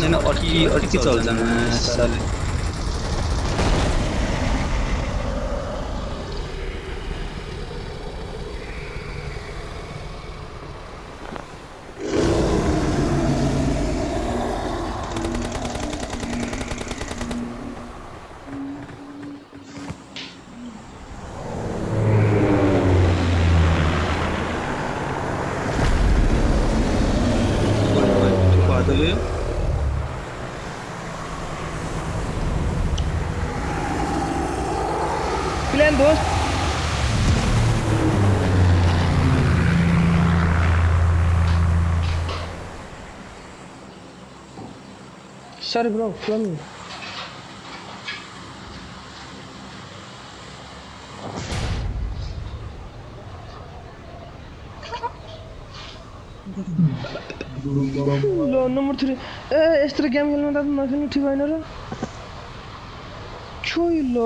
छैन अड्की अड्की चल्छ मासाले Padahal plan दोस्त Sorry bro, flow me. ल नम्बर थ्री ए यस्तो गेम खेल्नु त नखेल्नु ठिक होइन र छोइ ल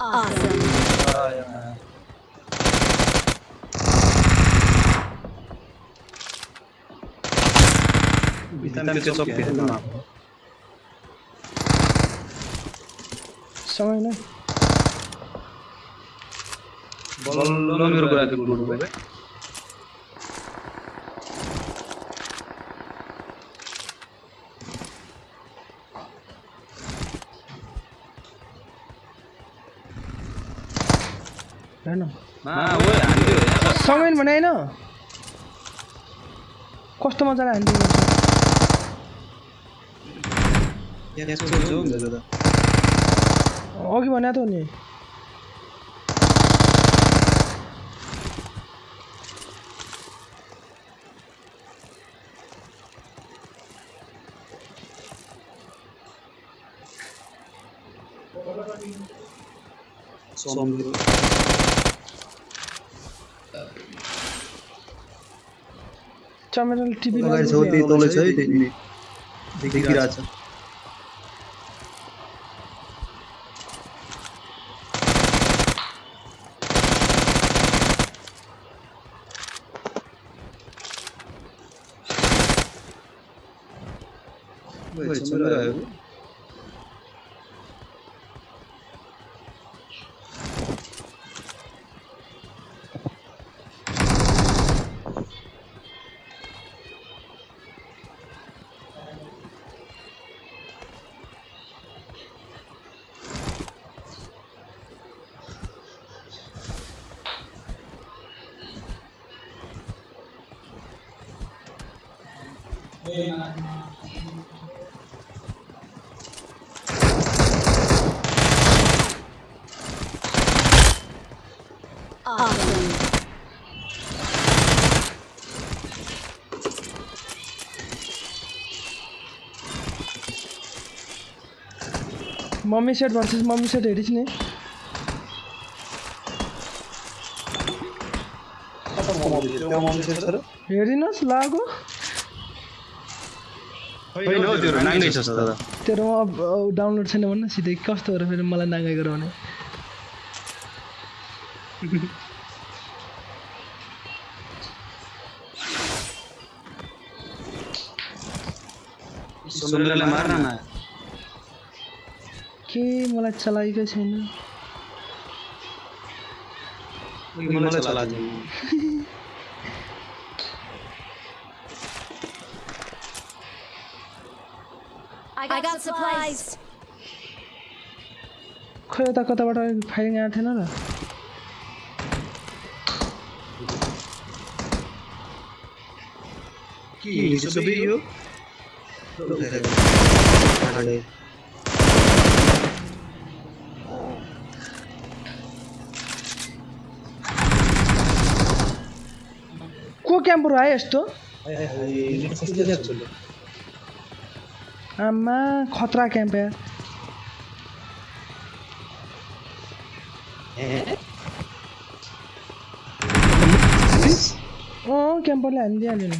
Awesome. Oh, yeah. Witam cię co pierdolę. Są inne? Bolomir, brat, kurwa. हेर्न यहाँ सँगै भने होइन? कस्तो मजाले हान्दियो यहाँ छोड्छु हौ मेरो त। अघि भने त हो नि। चमेरल टिभी अगाडि छ त्यही तलै छ है त्यही देखिरहेको छ ओए चमेर आयो Awesome. Mummy set versus mummy set हेरिस् नि हेरिनुहोस् लागो तेरोमा अब डाउनलोड छैन भन्न सिधै कस्तो हो र फेरि मलाई नाङ्गाइ गराउने? के मलाई चलाएकै छैन? मलाई चला I got, supplies. खैर तक तो फायरिंग आया था ना रा की सभी यो को कैंपर आया इस तो हाय हाय हाय amma خاطره کن به اوه کم بلندی الان